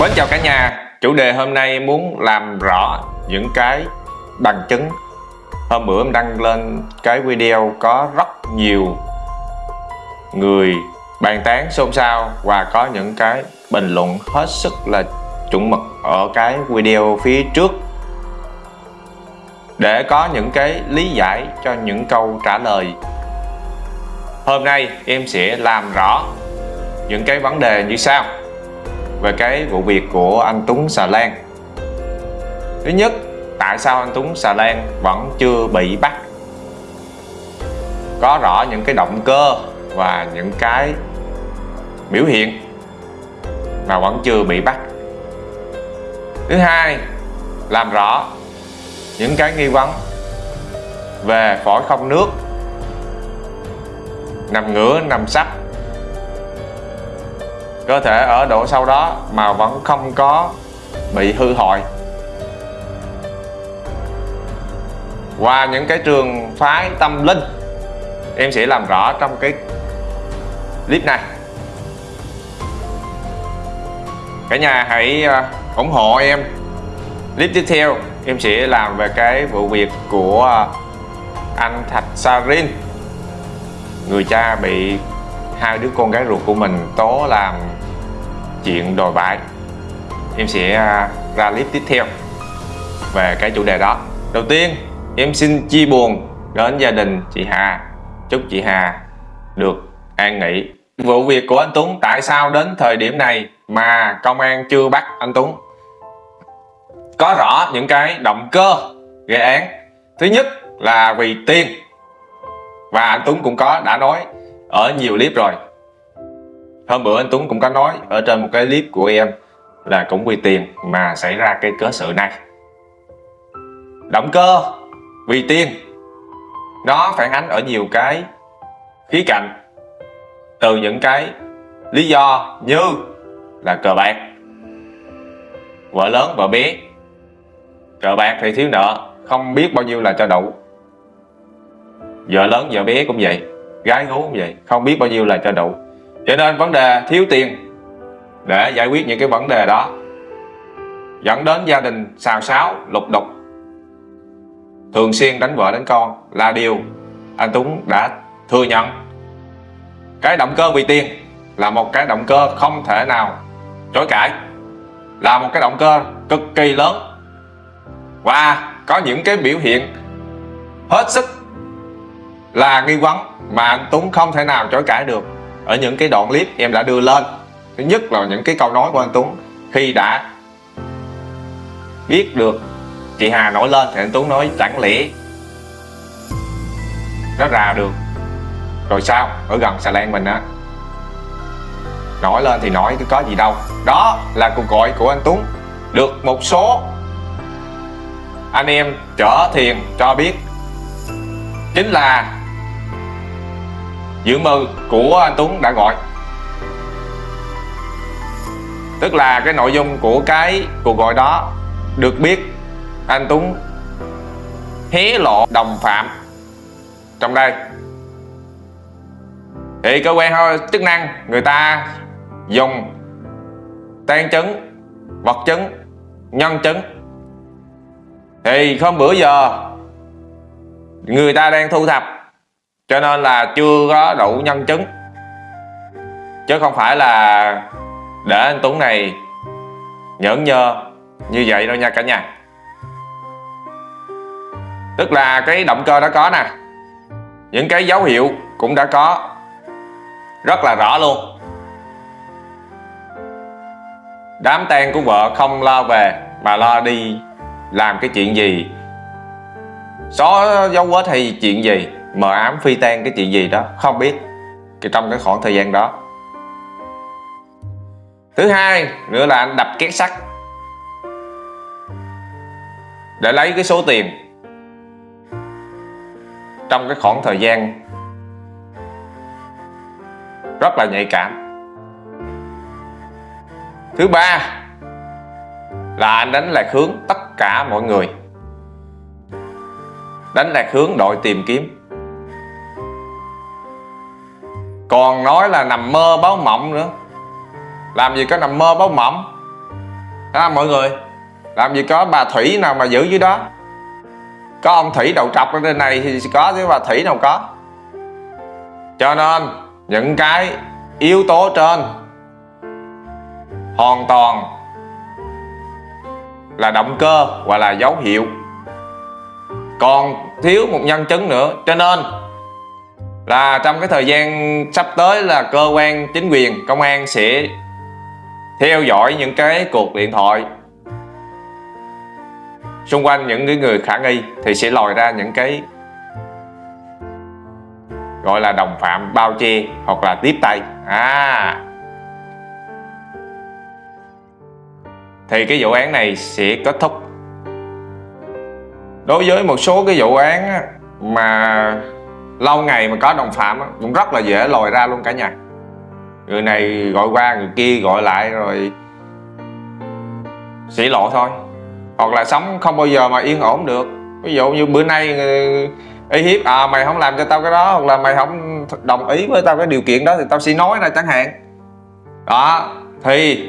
Mến chào cả nhà. Chủ đề hôm nay muốn làm rõ những cái bằng chứng. Hôm bữa em đăng lên cái video có rất nhiều người bàn tán xôn xao và có những cái bình luận hết sức là chuẩn mực ở cái video phía trước. Để có những cái lý giải cho những câu trả lời. Hôm nay em sẽ làm rõ những cái vấn đề như sau về cái vụ việc của anh Tuấn Xà Lan. Thứ nhất, tại sao anh Tuấn Xà Lan vẫn chưa bị bắt? Có rõ những cái động cơ và những cái biểu hiện mà vẫn chưa bị bắt. Thứ hai, làm rõ những cái nghi vấn về phổi không nước, nằm ngửa, nằm sắp cơ thể ở độ sâu đó mà vẫn không có bị hư hoại qua những cái trường phái tâm linh, em sẽ làm rõ trong cái clip này. Cả nhà hãy à, ủng hộ em. Clip tiếp theo, em sẽ làm về cái vụ việc của à, anh Thạch Sarin người cha bị hai đứa con gái ruột của mình tố làm chuyện đồi bại. Em sẽ à, ra clip tiếp theo về cái chủ đề đó. Đầu tiên, em xin chia buồn đến gia đình chị Hà. Chúc chị Hà được an nghỉ. Vụ việc của anh Tuấn tại sao đến thời điểm này mà công an chưa bắt anh Tuấn? Có rõ những cái động cơ gây án. Thứ nhất là vì tiền. Và anh Tuấn cũng có, đã nói ở nhiều clip rồi hôm bữa anh Tuấn cũng có nói ở trên một cái clip của em là cũng vì tiền mà xảy ra cái cớ sự này. Động cơ, vì tiền. Nó phản ánh ở nhiều cái khía cạnh, từ những cái lý do như là cờ bạc. Vợ lớn, vợ bé. Cờ bạc thì thiếu nợ, không biết bao nhiêu là cho đủ. Vợ lớn, vợ bé cũng vậy, gái gú cũng vậy, không biết bao nhiêu là cho đủ cho nên vấn đề thiếu tiền để giải quyết những cái vấn đề đó dẫn đến gia đình xào xáo, lục đục. Thường xuyên đánh vợ đánh con là điều anh Tuấn đã thừa nhận. Cái động cơ vì tiền là một cái động cơ không thể nào chối cãi, là một cái động cơ cực kỳ lớn. Và có những cái biểu hiện hết sức là nghi vấn mà anh Tuấn không thể nào chối cãi được ở những cái đoạn clip em đã đưa lên. Thứ nhất là những cái câu nói của anh Tuấn. Khi đã biết được chị Hà nổi lên thì anh Tuấn nói, chẳng lẽ nó ra được rồi sao? Ở gần xà lan mình á. Nổi lên thì nổi, có gì đâu. Đó là cuộc gọi của anh Tuấn. Được một số anh em chở thiền cho biết. Chính là dự mơ của anh Tuấn đã gọi. Tức là cái nội dung của cái cuộc gọi đó được biết anh Tuấn hé lộ đồng phạm trong đây. Thì cơ quan chức năng người ta dùng tan chứng vật chứng nhân chứng thì không bữa giờ người ta đang thu thập cho nên là chưa có đủ nhân chứng. Chứ không phải là để anh Tuấn này nhẫn nhơ như vậy đâu nha cả nhà. Tức là cái động cơ đã có nè. Những cái dấu hiệu cũng đã có. Rất là rõ luôn. Đám tang của vợ không lo về mà lo đi làm cái chuyện gì. Xóa dấu vết hay chuyện gì mờ ám phi tan cái chuyện gì đó, không biết trong cái khoảng thời gian đó. Thứ hai nữa là anh đập két sắt, để lấy cái số tiền. Trong cái khoảng thời gian rất là nhạy cảm. Thứ ba là anh đánh lạc hướng tất cả mọi người. Đánh lạc hướng đội tìm kiếm. Còn nói là nằm mơ báo mộng nữa. Làm gì có nằm mơ báo mộng? À, mọi người? Làm gì có bà thủy nào mà giữ dưới đó? Có ông thủy đầu trọc ở trên này thì có chứ bà thủy nào có. Cho nên những cái yếu tố trên hoàn toàn là động cơ hoặc là dấu hiệu. Còn thiếu một nhân chứng nữa. Cho nên là trong cái thời gian sắp tới là cơ quan chính quyền, công an sẽ theo dõi những cái cuộc điện thoại. Xung quanh những cái người khả nghi thì sẽ lòi ra những cái gọi là đồng phạm, bao che hoặc là tiếp tay. À. Thì cái vụ án này sẽ kết thúc. Đối với một số cái vụ án mà lâu ngày mà có đồng phạm cũng rất là dễ lòi ra luôn cả nhà. Người này gọi qua người kia gọi lại rồi xỉ lộ thôi. Hoặc là sống không bao giờ mà yên ổn được. Ví dụ như bữa nay ờ, ý hiếp à mày không làm cho tao cái đó hoặc là mày không đồng ý với tao cái điều kiện đó thì tao sẽ nói ra chẳng hạn. Đó thì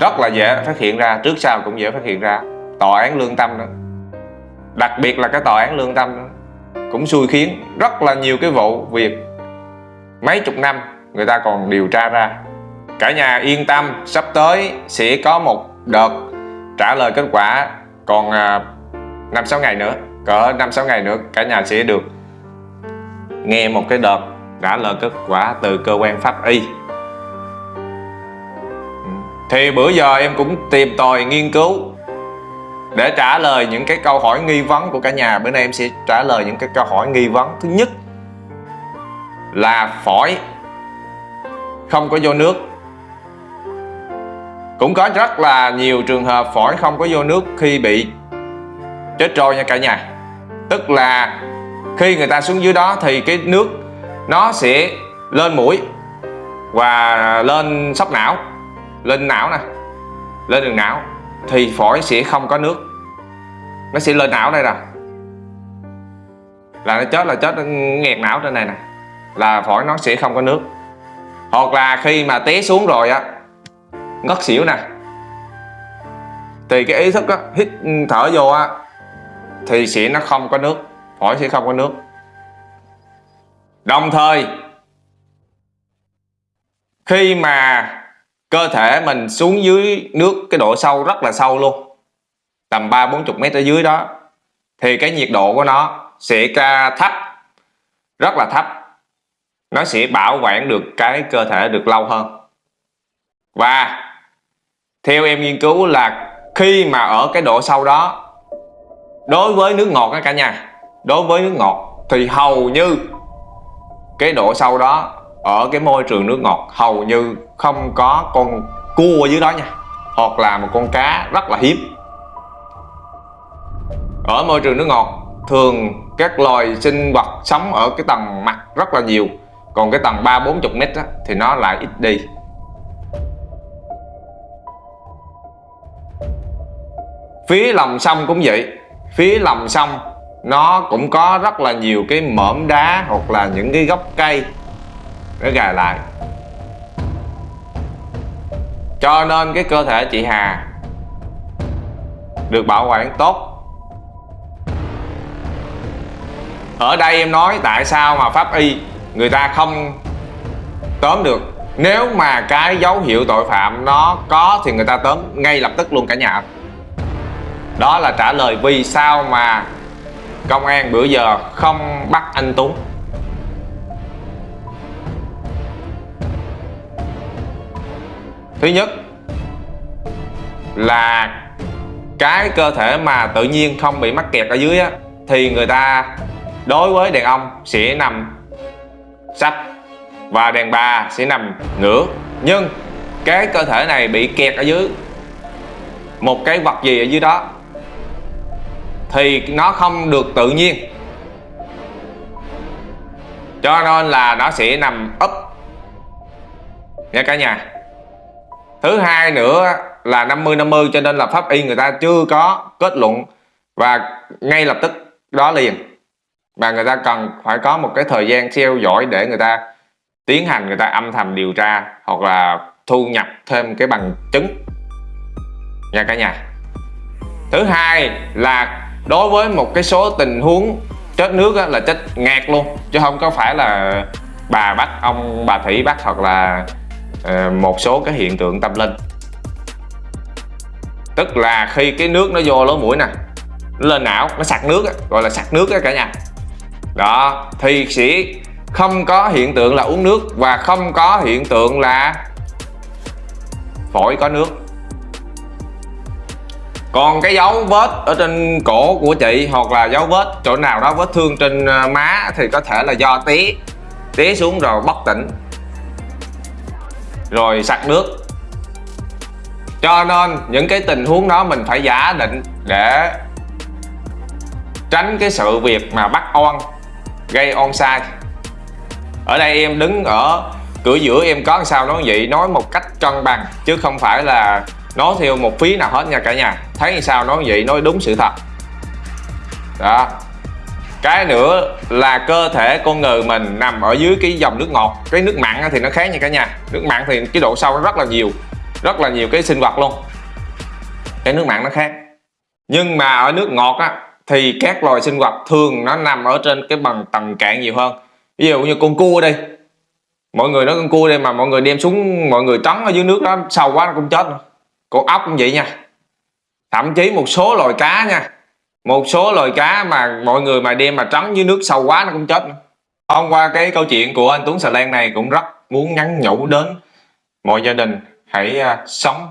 rất là dễ phát hiện ra trước sau cũng dễ phát hiện ra. Tòa án lương tâm đó. Đặc biệt là cái tòa án lương tâm đó, cũng xui khiến rất là nhiều cái vụ việc. Mấy chục năm, người ta còn điều tra ra. Cả nhà yên tâm, sắp tới sẽ có một đợt trả lời kết quả còn à, năm sáu ngày nữa. Cỡ năm sáu ngày nữa, cả nhà sẽ được nghe một cái đợt trả lời kết quả từ cơ quan pháp y. Ừ. Thì bữa giờ em cũng tìm tòi nghiên cứu để trả lời những cái câu hỏi nghi vấn của cả nhà, bữa nay em sẽ trả lời những cái câu hỏi nghi vấn. Thứ nhất là phổi không có vô nước. Cũng có rất là nhiều trường hợp phổi không có vô nước khi bị chết trôi nha cả nhà. Tức là khi người ta xuống dưới đó thì cái nước nó sẽ lên mũi và lên sóc não, lên não nè, lên đường não thì phổi sẽ không có nước. Nó sẽ lên não đây nè. Là nó chết là chết, nó nghẹt não trên này nè. Là phổi nó sẽ không có nước. Hoặc là khi mà té xuống rồi á, ngất xỉu nè. Thì cái ý thức á, hít, thở vô á, thì sẽ nó không có nước. Phổi sẽ không có nước. Đồng thời, khi mà cơ thể mình xuống dưới nước cái độ sâu rất là sâu luôn. Tầm ba, bốn chục mét ở dưới đó. Thì cái nhiệt độ của nó sẽ ca thấp, rất là thấp. Nó sẽ bảo quản được cái cơ thể được lâu hơn. Và theo em nghiên cứu là khi mà ở cái độ sâu đó, đối với nước ngọt đó cả nhà, đối với nước ngọt thì hầu như cái độ sâu đó ở cái môi trường nước ngọt hầu như không có con cua dưới đó nha. Hoặc là một con cá rất là hiếm. Ở môi trường nước ngọt thường các loài sinh vật sống ở cái tầng mặt rất là nhiều. Còn cái tầng ba bốn chục mét á, thì nó lại ít đi. Phía lòng sông cũng vậy. Phía lòng sông nó cũng có rất là nhiều cái mỏm đá hoặc là những cái gốc cây nó gài lại. Cho nên cái cơ thể chị Hà được bảo quản tốt. Ở đây em nói tại sao mà pháp y người ta không tóm được. Nếu mà cái dấu hiệu tội phạm nó có thì người ta tóm ngay lập tức luôn cả nhà. Đó là trả lời vì sao mà công an bữa giờ không bắt anh Tuấn. Thứ nhất là cái cơ thể mà tự nhiên không bị mắc kẹt ở dưới á, thì người ta đối với đàn ông sẽ nằm sắp và đàn bà sẽ nằm ngửa. Nhưng cái cơ thể này bị kẹt ở dưới một cái vật gì ở dưới đó thì nó không được tự nhiên. Cho nên là nó sẽ nằm úp. Nha cả nhà thứ hai nữa là 50 50 cho nên là pháp y người ta chưa có kết luận và ngay lập tức đó liền và người ta cần phải có một cái thời gian theo dõi để người ta tiến hành người ta âm thầm điều tra hoặc là thu nhập thêm cái bằng chứng. Nha cả nhà. Thứ hai là đối với một cái số tình huống chết nước á, là chết ngạt luôn chứ không có phải là bà bắt ông bà thủy bắt hoặc là Ờ, một số cái hiện tượng tâm linh. Tức là khi cái nước nó vô lỗ mũi nè nó lên não nó sặc nước á, gọi là sặc nước á cả nhà. Đó thì sẽ không có hiện tượng là uống nước và không có hiện tượng là phổi có nước. Còn cái dấu vết ở trên cổ của chị hoặc là dấu vết chỗ nào đó vết thương trên ờ, má thì có thể là do tí tí xuống rồi bất tỉnh rồi sặc nước. Cho nên những cái tình huống đó mình phải giả định để tránh cái sự việc mà bắt on gây on sai. Ở đây em đứng ở cửa giữa em có sao nói vậy? Nói một cách cân bằng, chứ không phải là nói theo một phí nào hết nha cả nhà. Thấy sao nói vậy? Nói đúng sự thật. Đó cái nữa là cơ thể con người mình nằm ở dưới cái dòng nước ngọt. Cái nước mặn thì nó khác nha cả nhà. Nước mặn thì cái độ sâu nó rất là nhiều, rất là nhiều cái sinh vật luôn. Cái nước mặn nó khác. Nhưng mà ở nước ngọt á thì các loài sinh vật thường nó nằm ở trên cái bằng tầng cạn nhiều hơn. Ví dụ như con cua đây. Mọi người nói con cua đây mà mọi người đem xuống, mọi người trấn ở dưới nước đó, sâu quá nó cũng chết con ốc cũng vậy nha. Thậm chí một số loài cá nha một số loài cá mà mọi người mà đem mà trắng dưới nước sâu quá nó cũng chết hôm qua cái câu chuyện của anh Tuấn sà Lan này cũng rất muốn nhắn nhủ đến mọi gia đình, hãy à, sống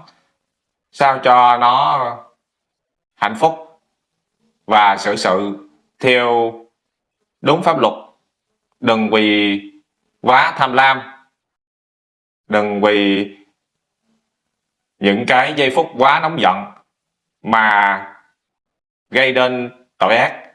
sao cho nó hạnh phúc và xử sự theo đúng pháp luật. Đừng vì quá tham lam, đừng vì những cái giây phút quá nóng giận mà gây nên tội ác.